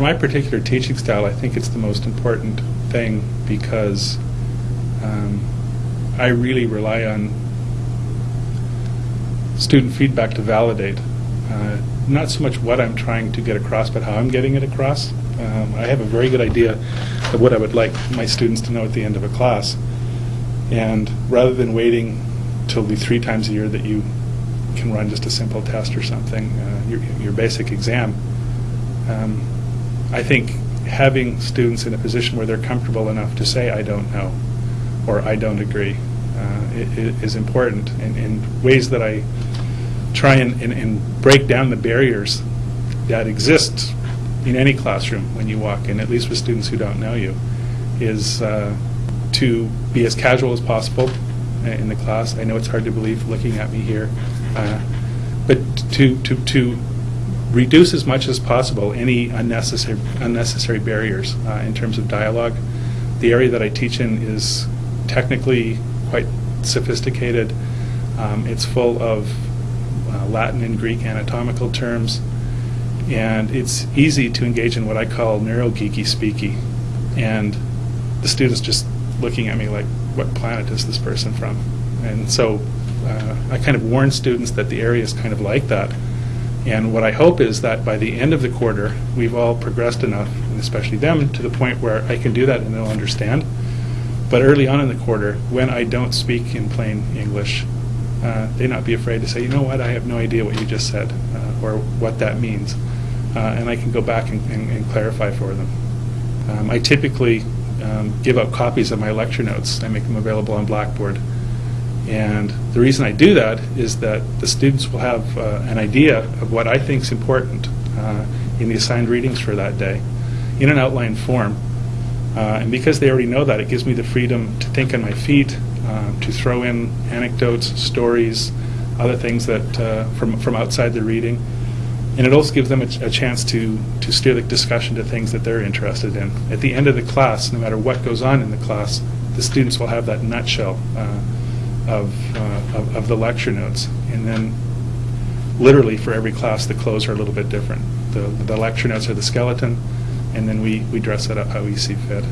my particular teaching style, I think it's the most important thing because um, I really rely on student feedback to validate. Uh, not so much what I'm trying to get across, but how I'm getting it across. Um, I have a very good idea of what I would like my students to know at the end of a class. And rather than waiting till the three times a year that you can run just a simple test or something, uh, your, your basic exam, um, I think having students in a position where they're comfortable enough to say, I don't know, or I don't agree, uh, i- i- is important in, in ways that I try and, and, and break down the barriers that exist in any classroom when you walk in, at least with students who don't know you, is uh, to be as casual as possible in the class. I know it's hard to believe looking at me here, uh, but to, to, to reduce as much as possible any unnecessary, unnecessary barriers uh, in terms of dialogue. The area that I teach in is technically quite sophisticated. Um, It's full of uh, Latin and Greek anatomical terms, and it's easy to engage in what I call neurogeeky speaky. And the students just looking at me like, what planet is this person from? And so uh, I kind of warn students that the area is kind of like that. And what I hope is that by the end of the quarter, we've all progressed enough, and especially them, to the point where I can do that and they'll understand. But early on in the quarter, when I don't speak in plain English, uh, they not be afraid to say, you know what, I have no idea what you just said, uh, or what that means. Uh, and I can go back and, and, and clarify for them. Um, I typically um, give out copies of my lecture notes. I make them available on Blackboard. And the reason I do that is that the students will have uh, an idea of what I think is important uh, in the assigned readings for that day in an outlined form. Uh, and because they already know that, it gives me the freedom to think on my feet, uh, to throw in anecdotes, stories, other things that uh, from from outside the reading, and it also gives them a, ch- a chance to to steer the discussion to things that they're interested in. At the end of the class, no matter what goes on in the class, the students will have that nutshell uh, of, uh, of of the lecture notes, and then literally for every class, the clothes are a little bit different. The, the lecture notes are the skeleton, and then we, we dress it up how we see fit.